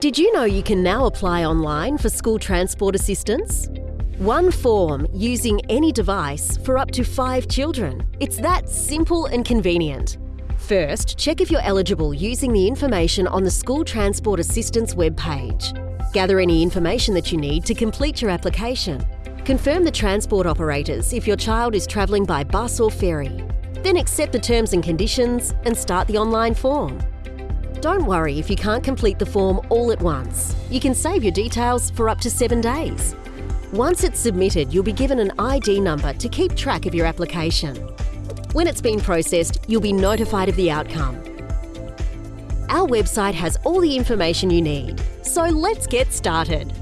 Did you know you can now apply online for school transport assistance? One form using any device for up to five children. It's that simple and convenient. First, check if you're eligible using the information on the School Transport Assistance webpage. Gather any information that you need to complete your application. Confirm the transport operators if your child is travelling by bus or ferry. Then accept the terms and conditions and start the online form. Don't worry if you can't complete the form all at once. You can save your details for up to seven days. Once it's submitted, you'll be given an ID number to keep track of your application. When it's been processed, you'll be notified of the outcome. Our website has all the information you need, so let's get started.